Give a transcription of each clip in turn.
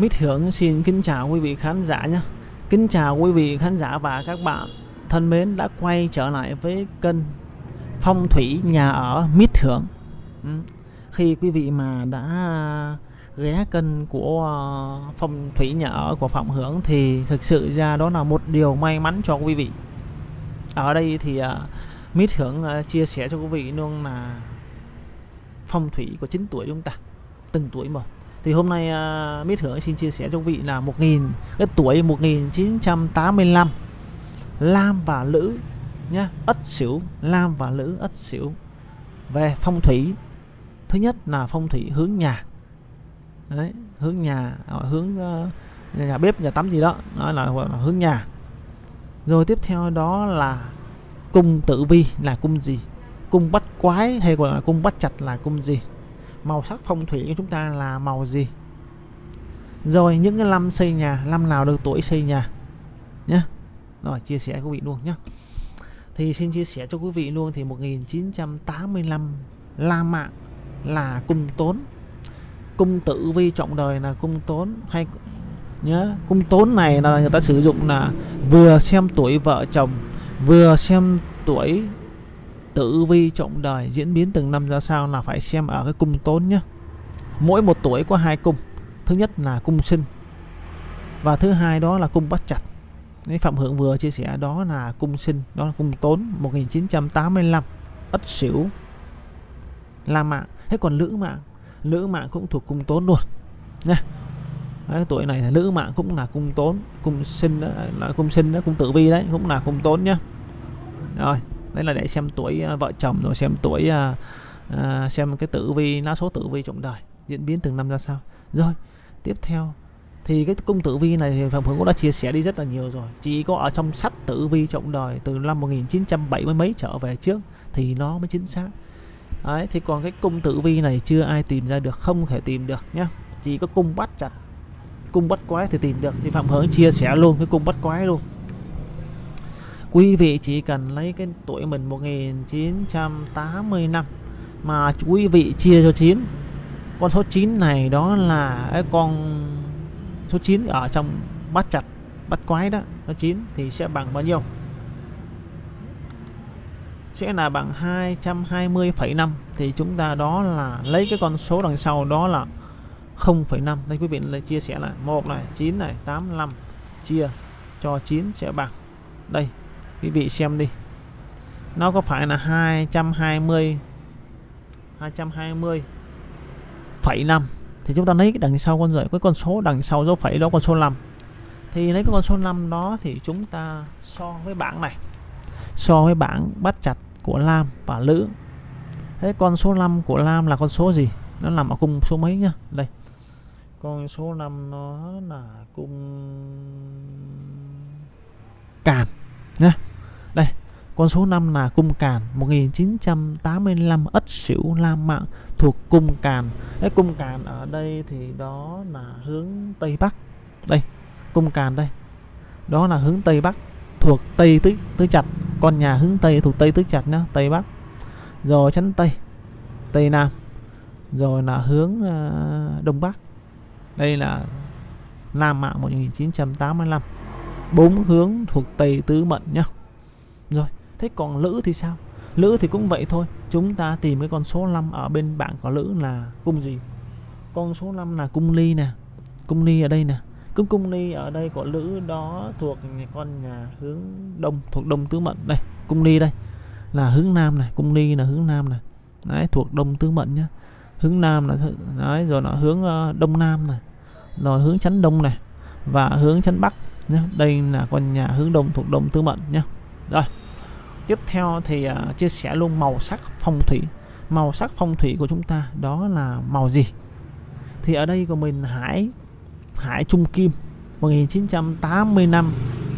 Mít Hưởng xin kính chào quý vị khán giả nhé. Kính chào quý vị khán giả và các bạn. Thân mến, đã quay trở lại với kênh Phong thủy nhà ở Mít Hưởng. Ừ. Khi quý vị mà đã ghé kênh của ờ, Phong thủy nhà ở của Phạm Hưởng thì thực sự ra đó là một điều may mắn cho quý vị. Ở đây thì ờ, Mít Hưởng ờ, chia sẻ cho quý vị luôn là phong thủy của chính tuổi chúng ta, từng tuổi một thì hôm nay à, uh, Mít Hưởng xin chia sẻ cho vị là 1000 cái tuổi 1985 Lam và Lữ nhá Ất Sửu Lam và Lữ Ất Sửu về phong thủy thứ nhất là phong thủy hướng nhà. Đấy, hướng nhà à, hướng uh, nhà bếp nhà tắm gì đó đó là, là hướng nhà. Rồi tiếp theo đó là cung tử vi là cung gì? Cung bắt quái hay gọi là cung bắt chặt là cung gì? Màu sắc phong thủy của chúng ta là màu gì? Rồi, những cái năm xây nhà, năm nào được tuổi xây nhà? Nhé rồi, chia sẻ quý vị luôn nhé thì xin chia sẻ cho quý vị luôn thì 1985 La Mã là cung tốn. Cung tử vi trọng đời là cung tốn hay nhớ cung tốn này là người ta sử dụng là vừa xem tuổi vợ chồng, vừa xem tuổi tử vi trọng đời diễn biến từng năm ra sao là phải xem ở cái cung tốn nhé mỗi một tuổi có hai cung. Thứ nhất là cung sinh và thứ hai đó là cung bắt chặt. Đấy, Phạm Hưởng vừa chia sẻ đó là cung sinh đó là cung tốn 1985 ất sửu la mạng. Thế còn lữ mạng? Lữ mạng cũng thuộc cung tốn luôn. Nha. Đấy, tuổi này là lữ mạng cũng là cung tốn cung sinh đó, là cung sinh đó cung tử vi đấy cũng là cung tốn nhá. Rồi đấy là để xem tuổi à, vợ chồng rồi xem tuổi uh, xem cái tử vi lá số tử vi trọng đời diễn biến từng năm ra sao. Rồi tiếp theo thì cái cung tử vi này thì phạm hưởng cũng đã chia sẻ đi rất là nhiều rồi. Chỉ có ở trong sách tử vi trọng đời từ năm 1970 mấy trở về trước thì nó mới chính xác. Đấy thì còn cái cung tử vi này chưa ai tìm ra được không thể tìm được nhá. Chỉ có cung bắt chặt cung bắt quái thì tìm được. Thì phạm hưởng chia sẻ luôn cái cung bắt quái luôn quý vị chỉ cần lấy cái tuổi mình 1980 năm mà quý vị chia cho 9 con số 9 này đó là cái con số 9 ở trong bắt chặt bắt quái đó. Nó 9 thì sẽ bằng bao nhiêu? Sẽ là bằng 220,5 thì chúng ta đó là lấy cái con số đằng sau đó là 0,5 đây quý vị lại chia sẻ là một này 9 này 85 chia cho 9 sẽ bằng. Đây quý vị xem đi. Nó có phải là 220 220 phẩy 5 thì chúng ta lấy cái đằng sau con rời cái con số đằng sau dấu phẩy đó, con số 5 thì lấy cái con số 5 đó thì chúng ta so với bảng này. So với bảng bắt chặt của Lam và Lữ. Thế con số 5 của Lam là con số gì? Nó nằm ở cung số mấy nhá? Đây. Con số 5 nó là cung càn nhé đây con số 5 là cung càn 1985 ất sửu lam mạng thuộc cung càn. Cái cung càn ở đây thì đó là hướng tây bắc. Đây cung càn đây. Đó là hướng tây bắc thuộc tây tứ tứ chặt. Con nhà hướng tây thuộc tây tứ chặt nhá tây bắc. Rồi chắn tây tây nam. Rồi là hướng uh, đông bắc. Đây là nam mạng 1985 bốn hướng thuộc tây tứ mệnh nhá rồi thế còn lữ thì sao? Lữ thì cũng vậy thôi. Chúng ta tìm cái con số 5 ở bên bảng có lữ là cung gì? Con số 5 là cung ly nè. Cung ly ở đây nè. Cung cung ly ở đây của lữ đó thuộc con nhà hướng đông thuộc đông tứ mệnh đây cung ly đây. Là hướng nam này cung ly là hướng nam này. Đấy thuộc đông tứ mệnh nhá. Hướng nam là đấy rồi nó hướng uh, đông nam này. Rồi hướng chấn đông này. Và hướng chấn bắc nhá. Đây là con nhà hướng đông thuộc đông tứ mệnh nhá rồi. Tiếp theo thì uh, chia sẻ luôn màu sắc phong thủy. Màu sắc phong thủy của chúng ta đó là màu gì? Thì ở đây của mình hải hải trung kim 1980 năm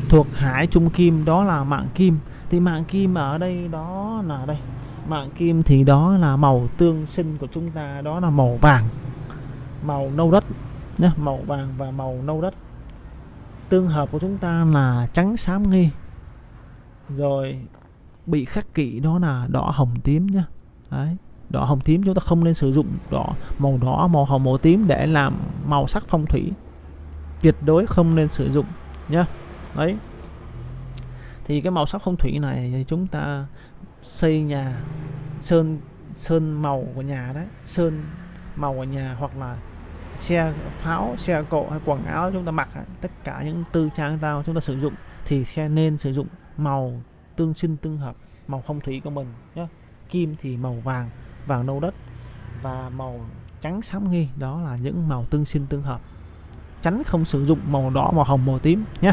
thuộc hải trung kim đó là mạng kim. Thì mạng kim ở đây đó là đây. Mạng kim thì đó là màu tương sinh của chúng ta đó là màu vàng. Màu nâu đất nhé màu vàng và màu nâu đất. Tương hợp của chúng ta là trắng xám nghi rồi, bị khắc kỵ đó là đỏ hồng tím nhá đấy, đỏ hồng tím chúng ta không nên sử dụng đỏ, màu đỏ, màu hồng, màu tím để làm màu sắc phong thủy. Tuyệt đối không nên sử dụng nhá đấy. Thì cái màu sắc phong thủy này thì chúng ta xây nhà sơn sơn màu của nhà đấy, sơn màu của nhà hoặc là xe pháo xe cộ hay quần áo chúng ta mặc tất cả những tư trang tao chúng ta sử dụng thì xe nên sử dụng màu tương sinh tương hợp, màu phong thủy của mình nhé kim thì màu vàng vàng nâu đất. Và màu trắng xám nghi, đó là những màu tương sinh tương hợp. Tránh không sử dụng màu đỏ, màu hồng, màu tím nhé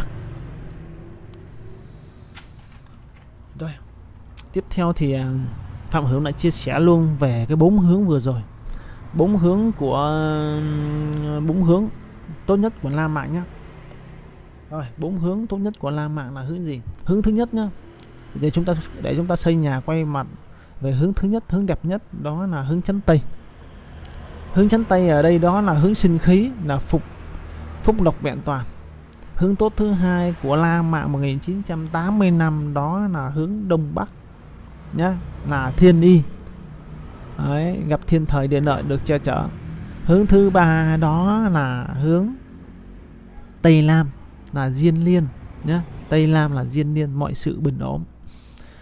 rồi, tiếp theo thì à, phạm hữu lại chia sẻ luôn về cái bốn hướng vừa rồi. Bốn hướng của bốn hướng tốt nhất của la mạng nhé rồi bốn hướng tốt nhất của la mạng là hướng gì? Hướng thứ nhất nhá. Để chúng ta để chúng ta xây nhà quay mặt về hướng thứ nhất hướng đẹp nhất đó là hướng chắn tây. Hướng chắn tây ở đây đó là hướng sinh khí là phục phúc lộc vẹn toàn. Hướng tốt thứ hai của La Mã 1980 năm đó là hướng đông bắc nhá là thiên y. Đấy, gặp thiên thời địa lợi được che chở. Hướng thứ ba đó là hướng tây lam là diên liên nhé tây lam là diên liên, mọi sự bình ổn.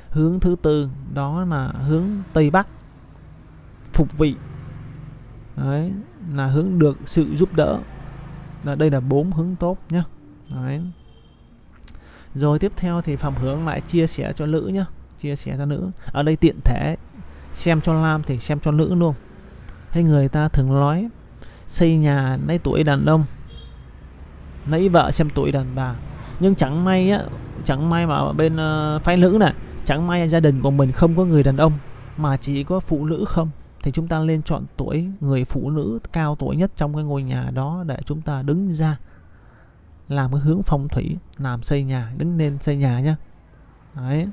Hướng thứ tư, đó là hướng tây bắc, phục vị. Đấy, là hướng được sự giúp đỡ. Là đây là bốn hướng tốt nhé đấy. Rồi tiếp theo thì phạm hướng lại chia sẻ cho nữ nhé chia sẻ cho nữ ở đây tiện thể, xem cho nam thì xem cho nữ luôn. Hay người ta thường nói, xây nhà lấy tuổi đàn ông lấy vợ xem tuổi đàn bà. Nhưng chẳng may á chẳng may mà bên uh, phái nữ này chẳng may gia đình của mình không có người đàn ông mà chỉ có phụ nữ không thì chúng ta nên chọn tuổi người phụ nữ cao tuổi nhất trong cái ngôi nhà đó để chúng ta đứng ra làm cái hướng phong thủy làm xây nhà đứng lên xây nhà nhá. Đấy.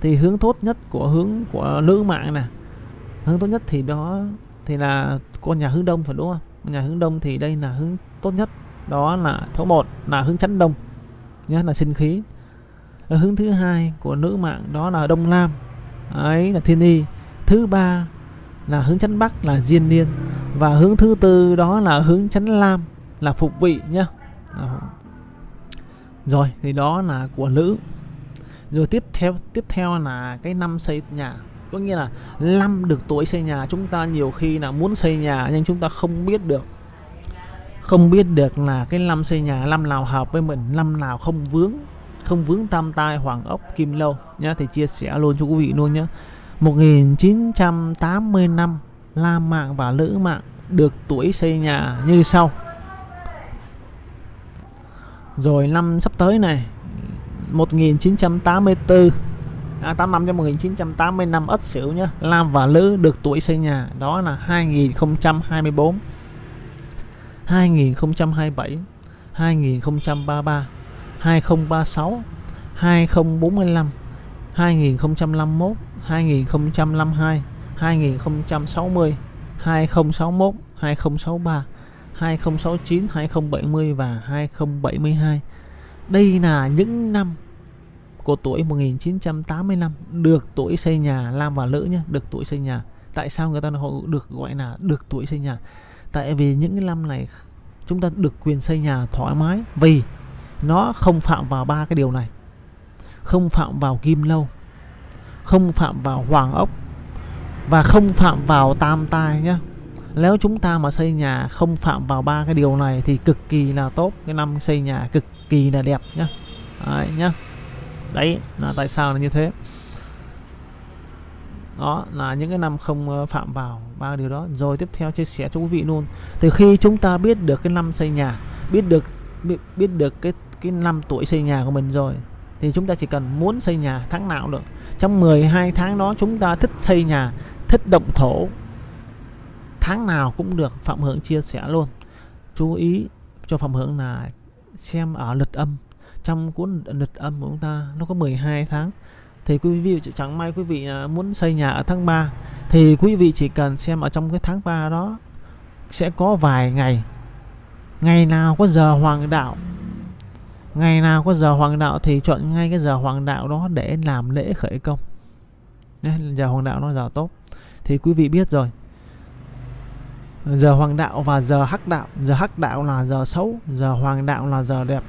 Thì hướng tốt nhất của hướng của nữ mạng nè hướng tốt nhất thì đó thì là con nhà hướng đông phải đúng không? Nhà hướng đông thì đây là hướng tốt nhất đó là số 1 là hướng chắn đông nhé là sinh khí. Ở hướng thứ hai của nữ mạng đó là đông nam ấy là thiên y. Thứ ba là hướng chắn bắc là diên niên, và hướng thứ tư đó là hướng chắn lam là phục vị nhá. Đó. rồi, thì đó là của nữ. Rồi tiếp theo tiếp theo là cái năm xây nhà. Có nghĩa là năm được tuổi xây nhà chúng ta nhiều khi là muốn xây nhà nhưng chúng ta không biết được không biết được là cái năm xây nhà năm nào hợp với mình năm nào không vướng không vướng tam tai hoàng ốc kim lâu nhá thì chia sẻ luôn cho quý vị luôn nhá. 1980 năm La Mạng và Lữ Mạng được tuổi xây nhà như sau. Rồi năm sắp tới này 1984 à, 85 cho 1985 Ất Sửu nhá Lam và Lữ được tuổi xây nhà đó là 2024 2027 2033 2036 2045 2051 2052 2060 2061 2063 2069 2070 và 2072 đây là những năm của tuổi 1985 được tuổi xây nhà Lam và Lữ nhé được tuổi xây nhà tại sao người ta được gọi là được tuổi xây nhà tại vì những cái năm này chúng ta được quyền xây nhà thoải mái vì nó không phạm vào ba cái điều này. Không phạm vào kim lâu, không phạm vào hoàng ốc và không phạm vào tam tai nhé nếu chúng ta mà xây nhà không phạm vào ba cái điều này thì cực kỳ là tốt. Cái năm xây nhà cực kỳ là đẹp nhá. Đấy nhá. Đấy, là tại sao là như thế? Đó là những cái năm không ờ, phạm vào ba điều đó. Rồi tiếp theo chia sẻ cho quý vị luôn. Từ khi chúng ta biết được cái năm xây nhà biết được biết, biết được cái cái năm tuổi xây nhà của mình rồi thì chúng ta chỉ cần muốn xây nhà tháng nào được. Trong 12 tháng đó chúng ta thích xây nhà thích động thổ tháng nào cũng được. Phạm hưởng chia sẻ luôn. Chú ý cho phạm hưởng là xem ở lịch âm. Trong cuốn lịch âm của chúng ta nó có 12 tháng thì quý vị chẳng may quý vị à, muốn xây nhà ở tháng 3 thì quý vị chỉ cần xem ở trong cái tháng 3 đó, sẽ có vài ngày. Ngày nào có giờ hoàng đạo, ngày nào có giờ hoàng đạo thì chọn ngay cái giờ hoàng đạo đó để làm lễ khởi công. Giờ hoàng đạo nó giờ tốt. Thì quý vị biết rồi. Giờ hoàng đạo và giờ hắc đạo, giờ hắc đạo là giờ xấu, giờ hoàng đạo là giờ đẹp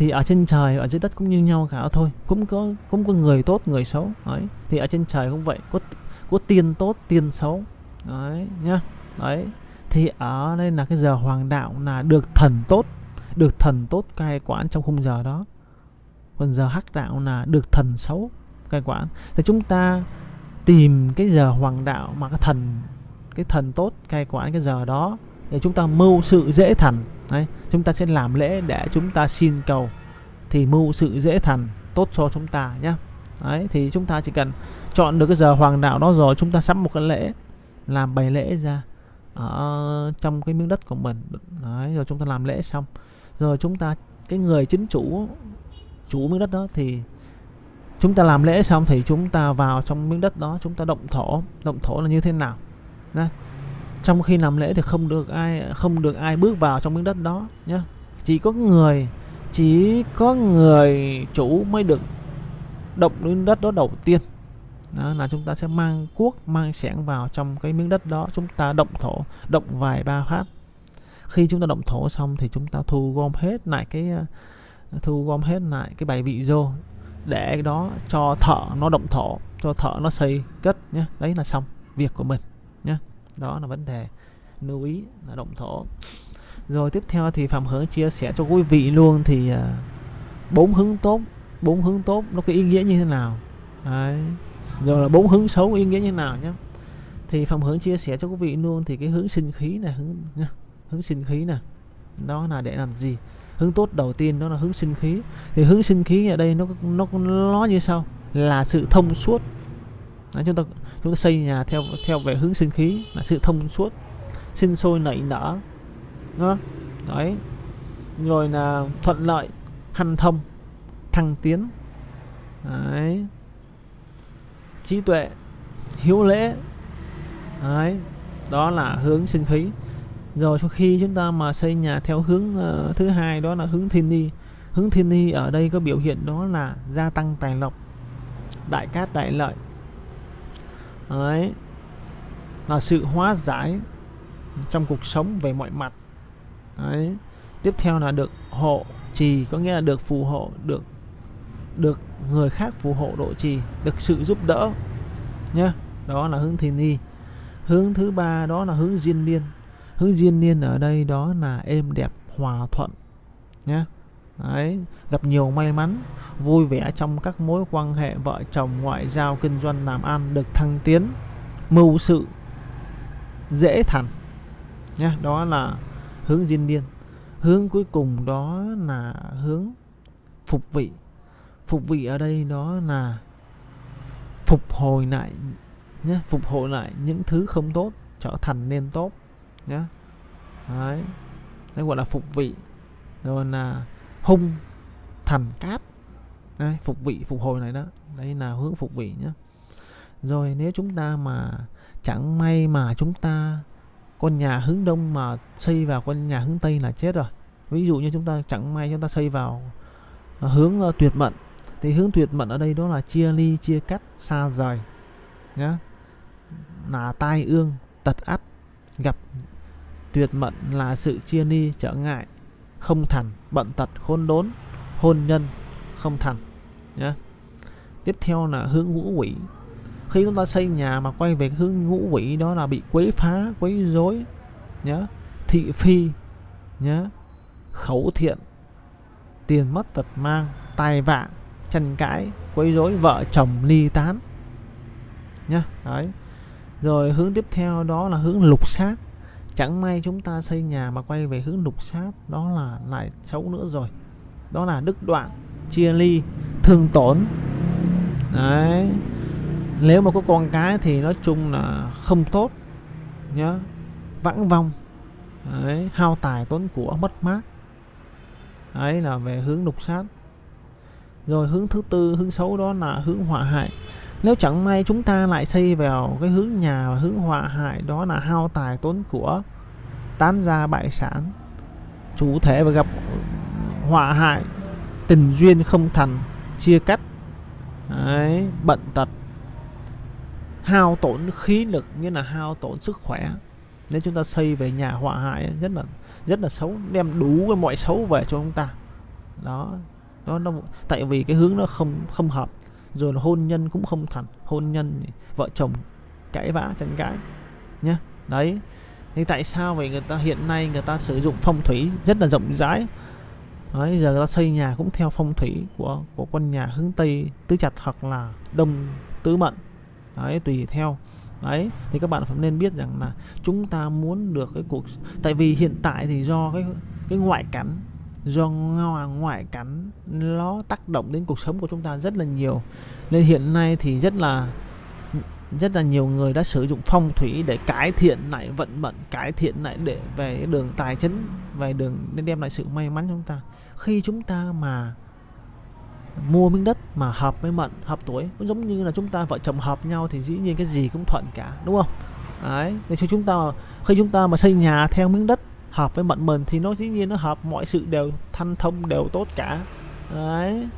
thì ở trên trời, ở dưới đất cũng như nhau cả thôi. Cũng có cũng có người tốt, người xấu đấy thì ở trên trời cũng vậy, có có tiên tốt, tiên xấu đấy nhá. Đấy thì ở đây là cái giờ hoàng đạo là được thần tốt, được thần tốt cai quản trong khung giờ đó. Còn giờ hắc đạo là được thần xấu cai quản. Thì chúng ta tìm cái giờ hoàng đạo mà cái thần cái thần tốt cai quản cái giờ đó để chúng ta mưu sự dễ thành đấy chúng ta sẽ làm lễ để chúng ta xin cầu thì mưu sự dễ thành tốt cho chúng ta nhé đấy thì chúng ta chỉ cần chọn được cái giờ hoàng đạo đó rồi chúng ta sắm một cái lễ làm bày lễ ra ở trong cái miếng đất của mình đấy rồi chúng ta làm lễ xong rồi chúng ta cái người chính chủ chủ miếng đất đó thì chúng ta làm lễ xong thì chúng ta vào trong miếng đất đó chúng ta động thổ động thổ là như thế nào Đấy trong khi làm lễ thì không được ai, không được ai bước vào trong miếng đất đó nhé chỉ có người, chỉ có người chủ mới được động miếng đất đó đầu tiên. Đó là chúng ta sẽ mang cuốc, mang xẻng vào trong cái miếng đất đó. Chúng ta động thổ, động vài ba phát. Khi chúng ta động thổ xong thì chúng ta thu gom hết lại cái, thu gom hết lại cái bài vị vô để đó cho thợ nó động thổ, cho thợ nó xây cất nhé đấy là xong việc của mình nhé đó là vấn đề lưu ý là động thổ. Rồi tiếp theo thì phạm hướng chia sẻ cho quý vị luôn thì à, bốn hướng tốt bốn hướng tốt nó có ý nghĩa như thế nào? Đấy. Rồi là bốn hướng xấu ý nghĩa như thế nào nhé thì phạm hướng chia sẻ cho quý vị luôn thì cái hướng sinh khí này hướng nha hướng sinh khí này đó là để làm gì? Hướng tốt đầu tiên đó là hướng sinh khí. Thì hướng sinh khí ở đây nó nó nó như sau là sự thông suốt. Đấy, chúng ta chúng ta xây nhà theo theo về hướng sinh khí là sự thông suốt sinh sôi nảy nở đó. đấy. Rồi là thuận lợi hanh thông thăng tiến. Đấy. Trí tuệ hiếu lễ. Đấy. Đó là hướng sinh khí. Rồi sau khi chúng ta mà xây nhà theo hướng uh, thứ hai đó là hướng thiên ni. Hướng thiên ni ở đây có biểu hiện đó là gia tăng tài lộc đại cát đại lợi đấy. Là sự hóa giải trong cuộc sống về mọi mặt. Đấy. Tiếp theo là được hộ trì, có nghĩa là được phù hộ, được được người khác phù hộ độ trì, được sự giúp đỡ nhé đó là hướng thiên ni. Hướng thứ ba đó là hướng diên niên. hướng diên niên ở đây đó là êm đẹp, hòa thuận nhé Đấy, gặp nhiều may mắn vui vẻ trong các mối quan hệ vợ chồng ngoại giao kinh doanh làm ăn được thăng tiến mưu sự dễ thành. Nha, đó là hướng diên niên hướng cuối cùng đó là hướng phục vị. Phục vị ở đây đó là phục hồi lại nhé phục hồi lại những thứ không tốt trở thành nên tốt nhé đấy đấy gọi là phục vị. Rồi là hung thần cát. Đấy, phục vị phục hồi này đó. Đây là hướng phục vị nhé rồi nếu chúng ta mà chẳng may mà chúng ta con nhà hướng đông mà xây vào con nhà hướng tây là chết rồi. Ví dụ như chúng ta chẳng may chúng ta xây vào à, hướng uh, tuyệt mệnh thì hướng tuyệt mệnh ở đây đó là chia ly chia cắt xa rời nhá. Là tai ương tật ắt gặp tuyệt mệnh là sự chia ly trở ngại không thành bận tật khôn đốn, hôn nhân không thành nhé tiếp theo là hướng ngũ quỷ. Khi chúng ta xây nhà mà quay về hướng ngũ quỷ đó là bị quấy phá, quấy rối nhé thị phi nhé khẩu thiện, tiền mất tật mang, tài vạ tranh cãi, quấy rối vợ chồng ly tán, nhá. Đấy. Rồi hướng tiếp theo đó là hướng lục sát chẳng may chúng ta xây nhà mà quay về hướng lục sát đó là lại xấu nữa rồi. Đó là đứt đoạn chia ly thương tổn. Đấy. Nếu mà có con cái thì nói chung là không tốt nhá. Vãng vong. Đấy, hao tài tốn của mất mát. Ấy là về hướng lục sát rồi hướng thứ tư hướng xấu đó là hướng họa hại nếu chẳng may chúng ta lại xây vào cái hướng nhà và hướng họa hại đó là hao tài tốn của tán gia bại sản. Chủ thể và gặp họa hại tình duyên không thành chia cắt Đấy, bận tật. Hao tổn khí lực như là hao tổn sức khỏe. Nếu chúng ta xây về nhà họa hại rất là rất là xấu đem đủ cái mọi xấu về cho chúng ta. Đó đó nó tại vì cái hướng nó không không hợp rồi là hôn nhân cũng không thành hôn nhân vợ chồng cãi vã tranh cãi nhá. Đấy. Thì tại sao vậy? Người ta, hiện nay người ta sử dụng phong thủy rất là rộng rãi. Đấy, giờ người ta xây nhà cũng theo phong thủy của của con nhà hướng tây tứ chặt hoặc là đông tứ mệnh đấy, tùy theo. Đấy, thì các bạn phải nên biết rằng là chúng ta muốn được cái cuộc tại vì hiện tại thì do cái cái ngoại cảnh do ngoại cảnh nó tác động đến cuộc sống của chúng ta rất là nhiều. Nên hiện nay thì rất là rất là nhiều người đã sử dụng phong thủy để cải thiện lại vận mệnh, cải thiện lại để về đường tài chính, về đường nên đem lại sự may mắn cho chúng ta. Khi chúng ta mà mua miếng đất mà hợp với mệnh, hợp tuổi, cũng giống như là chúng ta vợ chồng hợp nhau thì dĩ nhiên cái gì cũng thuận cả, đúng không? Đấy để cho chúng ta, khi chúng ta mà xây nhà theo miếng đất hợp với mệnh mình thì nó dĩ nhiên nó hợp, mọi sự đều thanh thông, đều tốt cả. Đấy.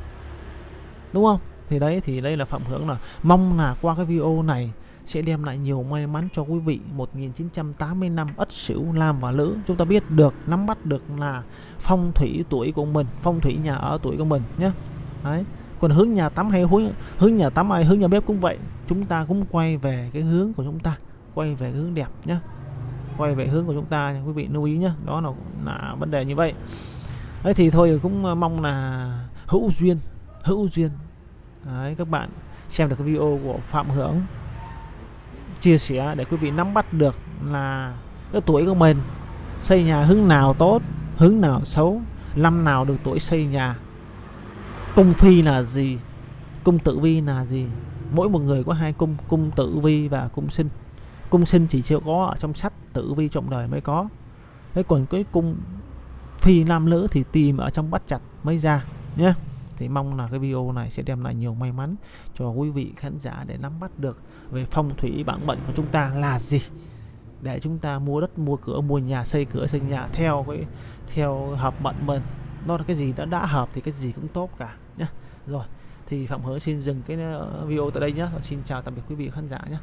Đúng không? Thì đấy, thì đây là phạm hưởng là mong là qua cái video này sẽ đem lại nhiều may mắn cho quý vị. 1980 năm Ất Sửu, Lam và Lữ. Chúng ta biết được, nắm bắt được là phong thủy tuổi của mình, phong thủy nhà ở tuổi của mình nhé. Đấy. Còn hướng nhà tắm hay hướng hướng nhà tắm hay hướng nhà bếp cũng vậy. Chúng ta cũng quay về cái hướng của chúng ta, quay về hướng đẹp nhé quay về hướng của chúng ta quý vị lưu ý nhé đó là là vấn đề như vậy. Đấy, thì thôi cũng à, mong là hữu duyên hữu duyên. Đấy, các bạn xem được cái video của phạm hưởng chia sẻ để quý vị nắm bắt được là cái tuổi của mình, xây nhà hướng nào tốt, hướng nào xấu, năm nào được tuổi xây nhà, cung phi là gì, cung tử vi là gì. Mỗi một người có hai cung cung tử vi và cung sinh. Cung sinh chỉ chưa có ở trong sách tử vi trọng đời mới có. Thế còn cái cung phi nam nữ thì tìm ở trong bắt chặt mới ra, nhé. Thì mong là cái video này sẽ đem lại nhiều may mắn cho quý vị khán giả để nắm bắt được về phong thủy bản mệnh của chúng ta là gì. Để chúng ta mua đất, mua cửa, mua nhà, xây cửa, xây nhà theo cái, theo hợp mệnh mình. Nó là cái gì đã đã hợp thì cái gì cũng tốt cả, nhé. Rồi, thì phạm hứa xin dừng cái ờ, video tại đây nhé. Xin chào tạm biệt quý vị khán giả nhé.